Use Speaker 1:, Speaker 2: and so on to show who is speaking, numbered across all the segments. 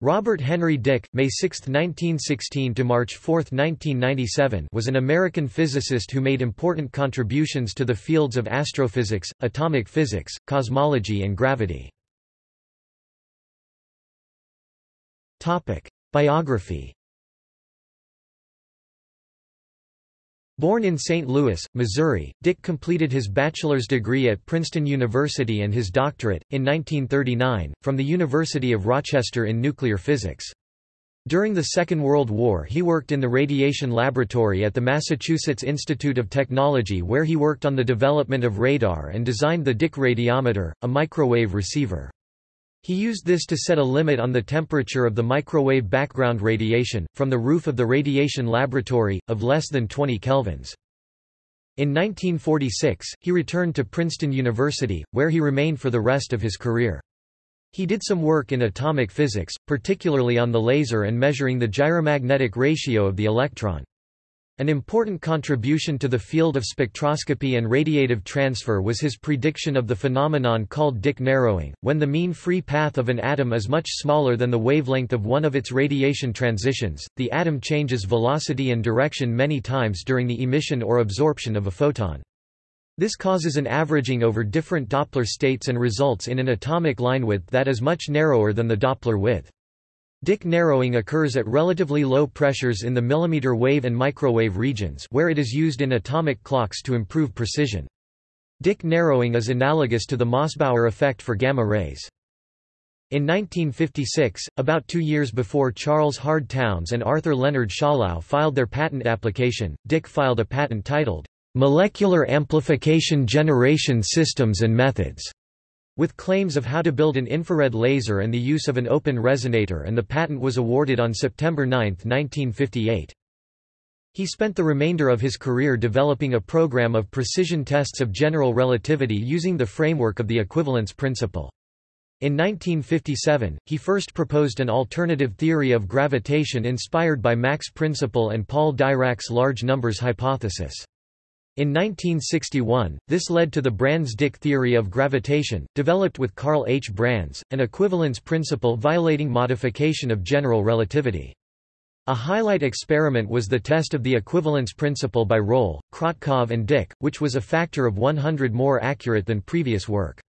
Speaker 1: Robert Henry Dicke May 6, 1916 to March 4, 1997 was an American physicist who made important contributions to the fields of astrophysics, atomic physics, cosmology and gravity. Biography Born in St. Louis, Missouri, Dicke completed his bachelor's degree at Princeton University and his doctorate, in 1939, from the University of Rochester in nuclear physics. During the Second World War he worked in the radiation laboratory at the Massachusetts Institute of Technology where he worked on the development of radar and designed the Dicke radiometer, a microwave receiver. He used this to set a limit on the temperature of the microwave background radiation, from the roof of the radiation laboratory, of less than 20 kelvins. In 1946, he returned to Princeton University, where he remained for the rest of his career. He did some work in atomic physics, particularly on the laser and measuring the gyromagnetic ratio of the electron. An important contribution to the field of spectroscopy and radiative transfer was his prediction of the phenomenon called Dicke narrowing, when the mean free path of an atom is much smaller than the wavelength of one of its radiation transitions, the atom changes velocity and direction many times during the emission or absorption of a photon. This causes an averaging over different Doppler states and results in an atomic line width that is much narrower than the Doppler width. Dicke narrowing occurs at relatively low pressures in the millimeter wave and microwave regions where it is used in atomic clocks to improve precision. Dicke narrowing is analogous to the Mossbauer effect for gamma rays. In 1956, about two years before Charles Hard Townes and Arthur Leonard Schawlow filed their patent application, Dicke filed a patent titled, "'Molecular Amplification Generation Systems and Methods' with claims of how to build an infrared laser and the use of an open resonator and the patent was awarded on September 9, 1958. He spent the remainder of his career developing a program of precision tests of general relativity using the framework of the equivalence principle. In 1957, he first proposed an alternative theory of gravitation inspired by Mach's principle and Paul Dirac's large numbers hypothesis. In 1961, this led to the Brans-Dicke theory of gravitation, developed with Carl H. Brans, an equivalence principle violating modification of general relativity. A highlight experiment was the test of the equivalence principle by Roll, Krotkov and Dicke, which was a factor of 100 more accurate than previous work.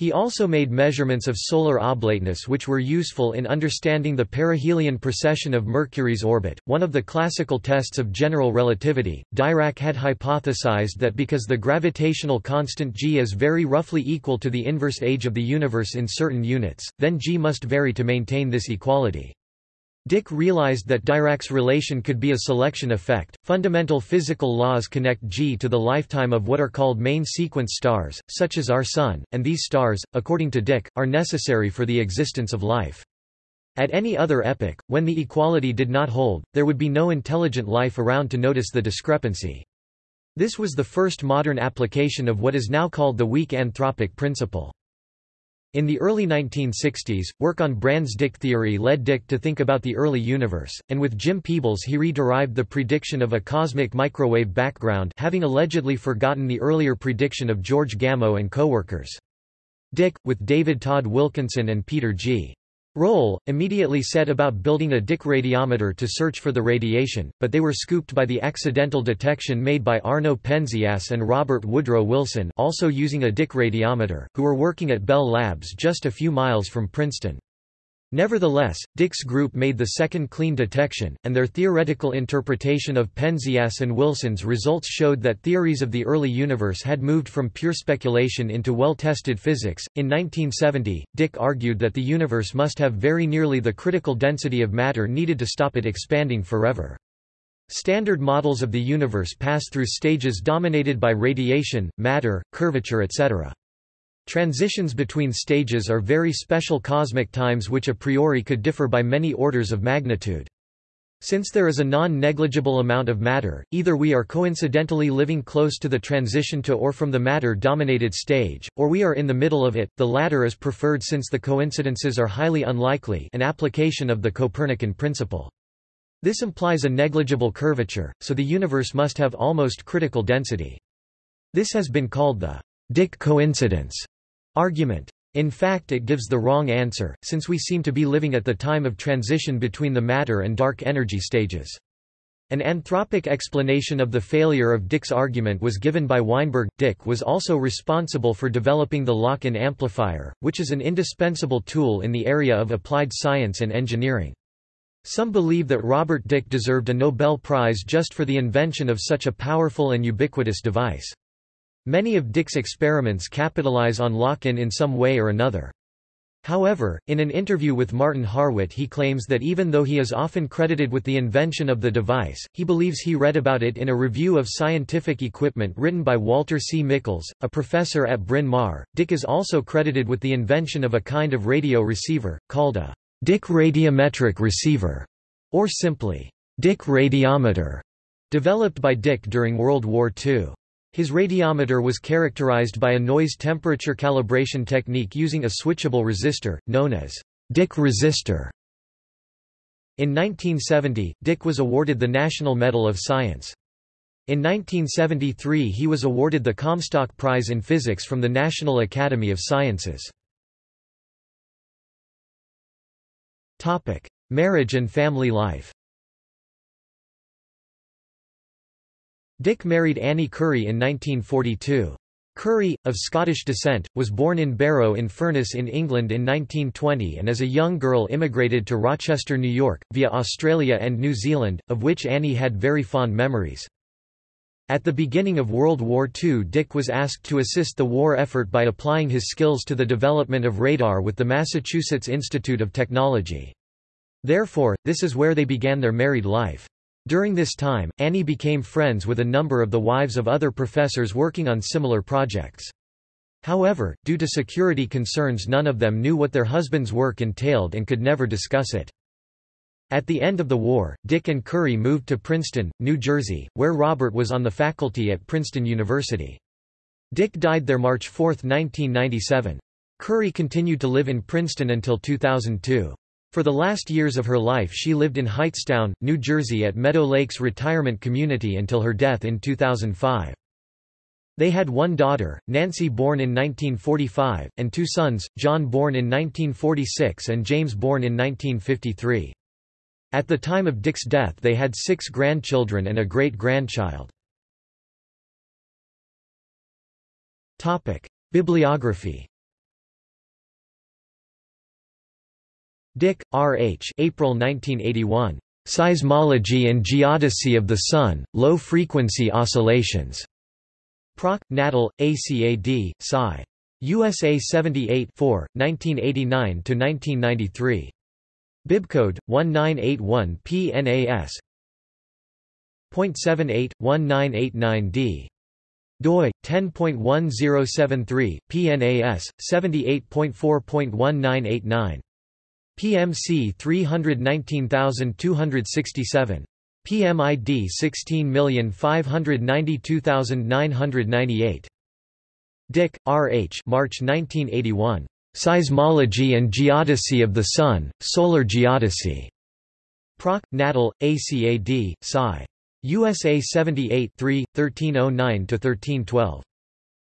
Speaker 1: He also made measurements of solar oblateness which were useful in understanding the perihelion precession of Mercury's orbit, one of the classical tests of general relativity. Dirac had hypothesized that because the gravitational constant g is very roughly equal to the inverse age of the universe in certain units, then g must vary to maintain this equality. Dicke realized that Dirac's relation could be a selection effect. Fundamental physical laws connect G to the lifetime of what are called main sequence stars, such as our Sun, and these stars, according to Dicke, are necessary for the existence of life. At any other epoch, when the equality did not hold, there would be no intelligent life around to notice the discrepancy. This was the first modern application of what is now called the weak anthropic principle. In the early 1960s, work on Brans-Dicke theory led Dicke to think about the early universe, and with Jim Peebles he re-derived the prediction of a cosmic microwave background having allegedly forgotten the earlier prediction of George Gamow and co-workers. Dicke, with David Todd Wilkinson and Peter G. Roll, immediately set about building a Dicke radiometer to search for the radiation, but they were scooped by the accidental detection made by Arno Penzias and Robert Woodrow Wilson also using a Dicke radiometer, who were working at Bell Labs just a few miles from Princeton. Nevertheless, Dicke's group made the second clean detection, and their theoretical interpretation of Penzias and Wilson's results showed that theories of the early universe had moved from pure speculation into well-tested physics. In 1970, Dicke argued that the universe must have very nearly the critical density of matter needed to stop it expanding forever. Standard models of the universe pass through stages dominated by radiation, matter, curvature etc. Transitions between stages are very special cosmic times which a priori could differ by many orders of magnitude. Since there is a non-negligible amount of matter, either we are coincidentally living close to the transition to or from the matter-dominated stage, or we are in the middle of it, the latter is preferred since the coincidences are highly unlikely an application of the Copernican principle. This implies a negligible curvature, so the universe must have almost critical density. This has been called the Dicke coincidence argument. In fact it gives the wrong answer, since we seem to be living at the time of transition between the matter and dark energy stages. An anthropic explanation of the failure of Dicke's argument was given by Weinberg. Dicke was also responsible for developing the lock-in amplifier, which is an indispensable tool in the area of applied science and engineering. Some believe that Robert Dicke deserved a Nobel Prize just for the invention of such a powerful and ubiquitous device. Many of Dicke's experiments capitalize on lock-in in some way or another. However, in an interview with Martin Harwit he claims that even though he is often credited with the invention of the device, he believes he read about it in a review of scientific equipment written by Walter C. Michels, a professor at Bryn Mawr. Dicke is also credited with the invention of a kind of radio receiver, called a Dicke radiometric receiver, or simply Dicke radiometer, developed by Dicke during World War II. His radiometer was characterized by a noise temperature calibration technique using a switchable resistor, known as Dicke resistor. In 1970, Dicke was awarded the National Medal of Science. In 1973 he was awarded the Comstock Prize in Physics from the National Academy of Sciences. Marriage and family life Dicke married Annie Curry in 1942. Curry, of Scottish descent, was born in Barrow in Furness in England in 1920 and as a young girl immigrated to Rochester, New York, via Australia and New Zealand, of which Annie had very fond memories. At the beginning of World War II Dicke was asked to assist the war effort by applying his skills to the development of radar with the Massachusetts Institute of Technology. Therefore, this is where they began their married life. During this time, Annie became friends with a number of the wives of other professors working on similar projects. However, due to security concerns none of them knew what their husband's work entailed and could never discuss it. At the end of the war, Dicke and Curry moved to Princeton, New Jersey, where Robert was on the faculty at Princeton University. Dicke died there March 4, 1997. Curry continued to live in Princeton until 2002. For the last years of her life she lived in Hightstown, New Jersey at Meadow Lakes Retirement Community until her death in 2005. They had one daughter, Nancy born in 1945, and two sons, John born in 1946 and James born in 1953. At the time of Dicke's death they had six grandchildren and a great-grandchild. Bibliography Dicke, R. H. April 1981. Seismology and Geodesy of the Sun, Low-Frequency Oscillations. Proc. Natal, ACAD, Sci. USA 78 1989–1993. Bibcode, 1981 PNAS. .78-1989D. doi, 10.1073, PNAS, 78.4.1989. PMC 319267. PMID 16592998. Dicke, R. H. March 1981. Seismology and Geodesy of the Sun, Solar Geodesy. Proc. Natal, ACAD, Sci. USA 78 3, 1309–1312.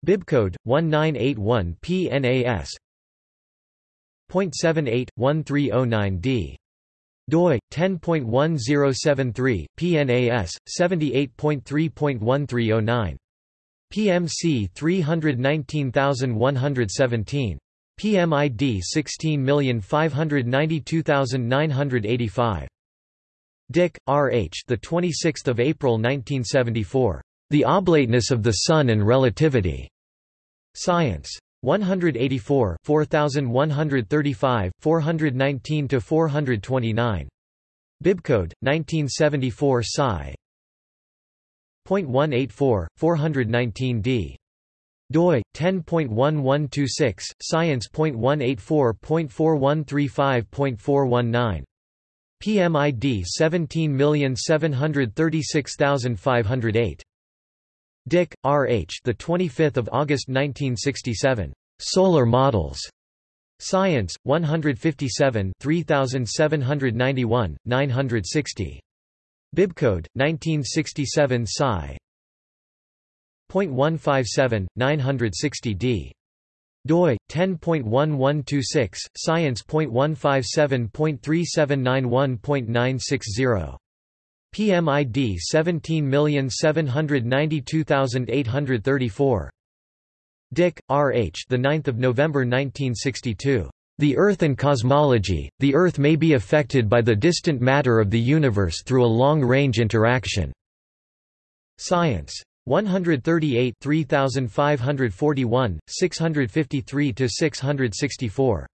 Speaker 1: Bibcode, 1981 PNAS. 0.78-1309d. doi 10.1073 PNAS 78.3.1309 PMC 319117 PMID 16592985 Dicke R H the 26th of April 1974 The Oblateness of the Sun and Relativity. Science 184 4135 419 to 429 Bibcode 1974 Sci .184 419d doi 10.1126 science.184.4135.419 PMID 17736508 Dicke, R. H. The 25th of August 1967. Solar Models. Science, 157 3791, 960. Bibcode, 1967 Sci. .157, 960d. doi 10.1126 science.157.3791.960 PMID 17792834 Dicke R. H. the 9th of November 1962 The Earth and Cosmology The Earth may be affected by the distant matter of the universe through a long-range interaction. Science. 138 3541, 653–664.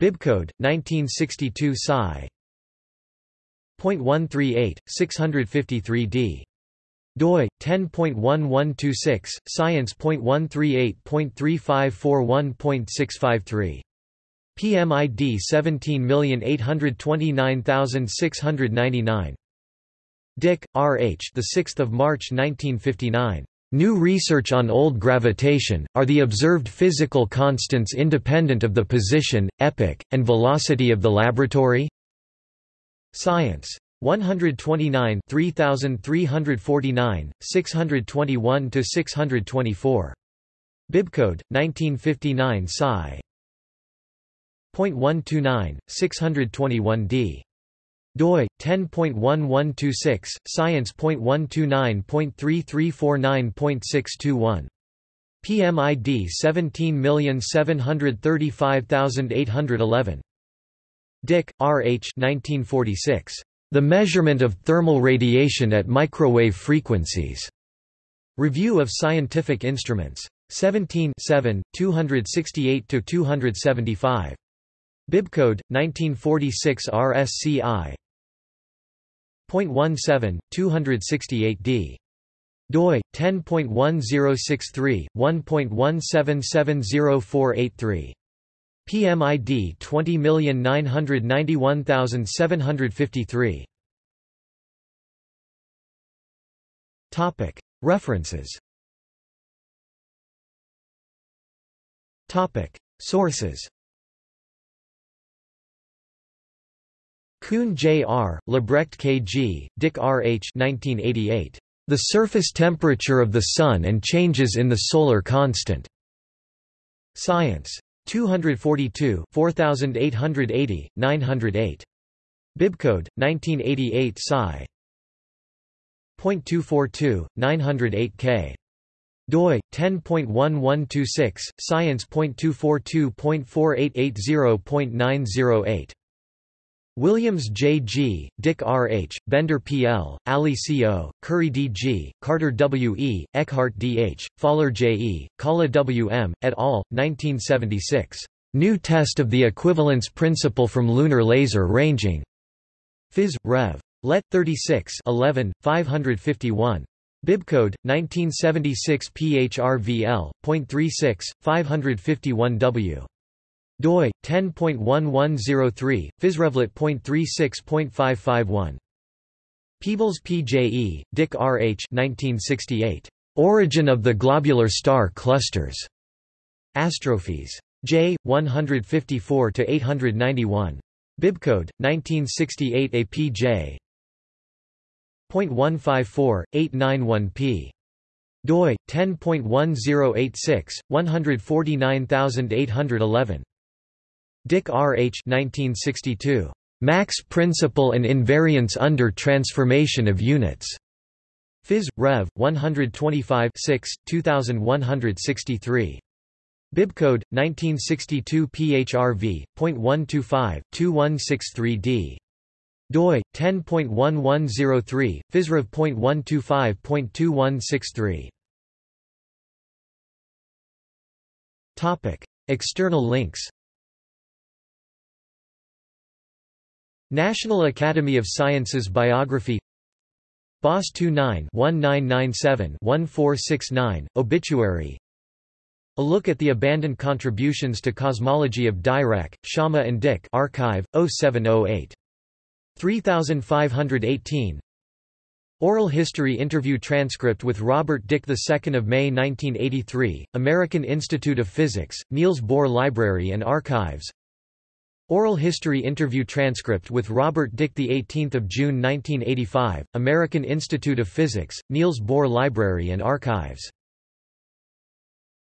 Speaker 1: Bibcode, 1962 Sci. 0.138, 653d. doi 10.1126 science.138.3541.653 PMID 17829699 Dicke, R. H. The 6th of March 1959. New research on old gravitation, are the observed physical constants independent of the position, epoch, and velocity of the laboratory? Science. 129 3349, 621–624. Bibcode, 1959 Sci. 0.129, 621d doi 10.1126 science.129.3349.621 PMID 17735811 Dicke R. H. 1946 The measurement of thermal radiation at microwave frequencies. Review of Scientific Instruments. 17 268 275 Bibcode 1946 RSCI 0.17, 268d. doi 10.1063 1.1770483 PMID 20991753 Topic References Topic Sources Kuhn J. R., Libbrecht K. G., Dicke R. H. 1988. The surface temperature of the Sun and changes in the solar constant. Science. 242 4880, 908. Bibcode, 1988 Sci. .242, 908 k. doi 10.1126 science.242.4880.908 Williams J. G., Dicke R. H., Bender P. L., Alley C. O., Currie D. G., Carter W. E., Eckhart D. H., Fowler J. E., Kaula W. M., et al., 1976. New Test of the Equivalence Principle from Lunar Laser Ranging. Phys. Rev. Let. 36 11, 551. Bibcode, 1976 PHRVL.36, 551W doi 10.1103 physrevlet.36.551 Peebles P.J.E., Dicke R. H. 1968. Origin of the Globular Star Clusters. Astrophy's. J. 154–891. Bibcode, 1968 APJ. 0.154, 891p doi 10.1086 149811 Dicke R. H. 1962. Mach's Principle and Invariance under Transformation of Units. Phys. Rev. 125 2163. Bibcode 1962 PHRV.125 2163D. doi 10.1103 physrev.125.2163. Topic: External links. National Academy of Sciences Biography BOSS 29-1997-1469, Obituary A look at the abandoned contributions to cosmology of Dirac, Sciama and Dicke Archive, 0708. 3518 Oral History Interview Transcript with Robert Dicke 2 May 1983, American Institute of Physics, Niels Bohr Library and Archives Oral History Interview Transcript with Robert Dicke 18 June 1985, American Institute of Physics, Niels Bohr Library and Archives